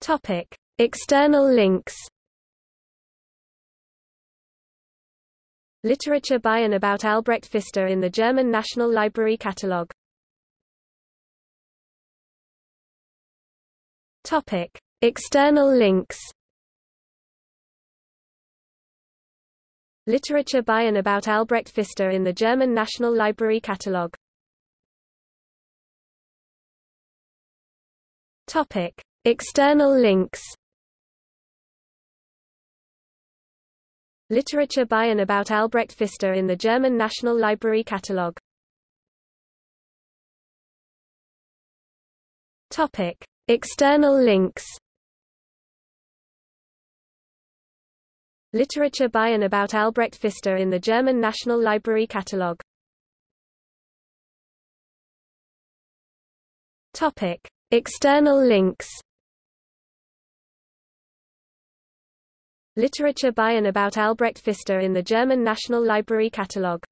Topic: External links. Literature by and about Albrecht Pfister in the German National Library Catalogue. Topic: External links. Literature by and about Albrecht Pfister in the German National Library Catalogue. Topic: External links. Literature by and about Albrecht Pfister in the German National Library Catalogue. Topic: External links. Literature by and about Albrecht Pfister in the German National Library Catalogue. Topic: External links. Literature by and about Albrecht Pfister in the German National Library Catalogue